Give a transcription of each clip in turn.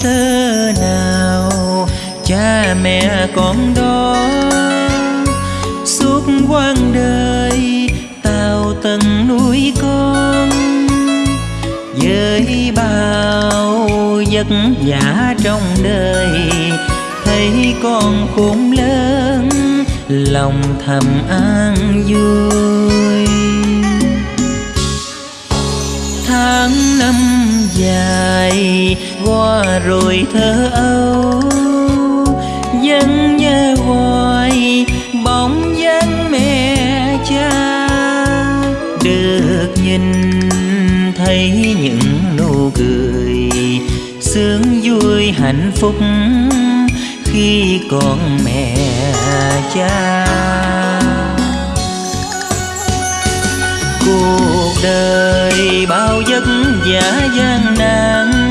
thơ nào, cha mẹ con đó. Suốt quãng đời tao tận nuôi con, với bao vất vả trong đời, thấy con khôn lớn, lòng thầm an vui tháng năm dài qua rồi thơ âu vẫn nhớ hoài, bóng dáng mẹ cha. Được nhìn thấy những nụ cười, sướng vui hạnh phúc khi còn mẹ cha. Giả gian nan,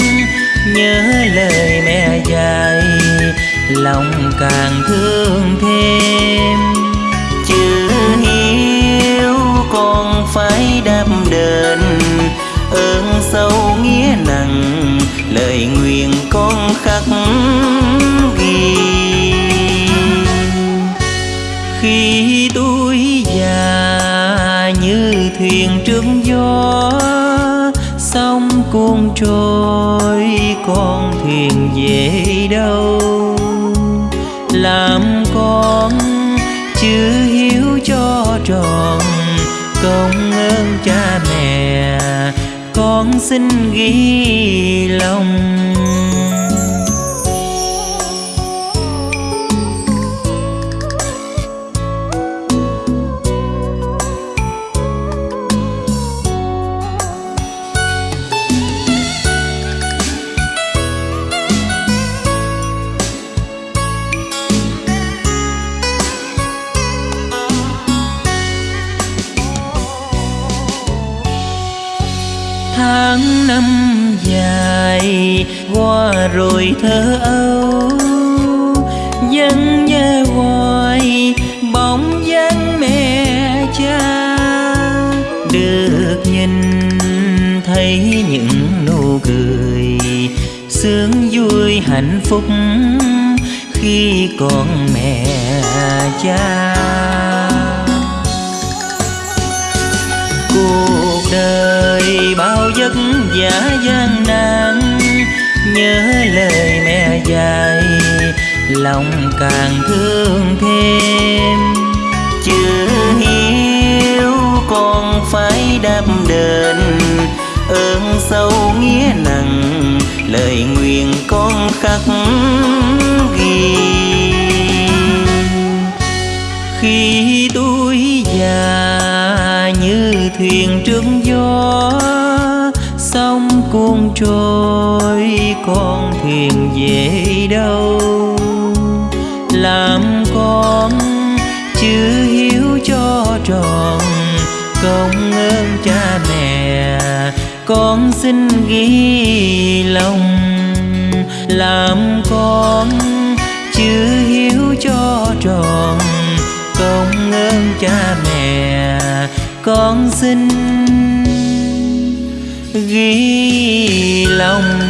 nhớ lời mẹ dạy, lòng càng thương thêm. Chữ hiếu con phải đáp đền, ơn sâu nghĩa nặng, lời nguyện con khắc ghi. Khi tuổi già như thuyền trước gió sóng cuốn trôi, con thuyền về đâu? Làm con chữ hiếu cho tròn, công ơn cha mẹ, con xin ghi lòng tháng năm dài qua rồi thơ âu. Vẫn nhớ hoài, bóng dáng mẹ cha. Được nhìn, thấy những nụ cười sướng vui hạnh phúc khi còn mẹ cha. Cuộc đời vả gian nan, nhớ lời mẹ dạy, lòng càng thương thêm. Chưa hiếu con phải đáp đền, ơn sâu nghĩa nặng, lời nguyện con khắc ghi. Khi tuổi già như thuyền trước gió sóng cuốn trôi, con thuyền về đâu? Làm con chữ hiếu cho tròn, công ơn cha mẹ, con xin ghi lòng. Làm con chữ hiếu cho tròn, công ơn cha mẹ, con xin ghi lòng.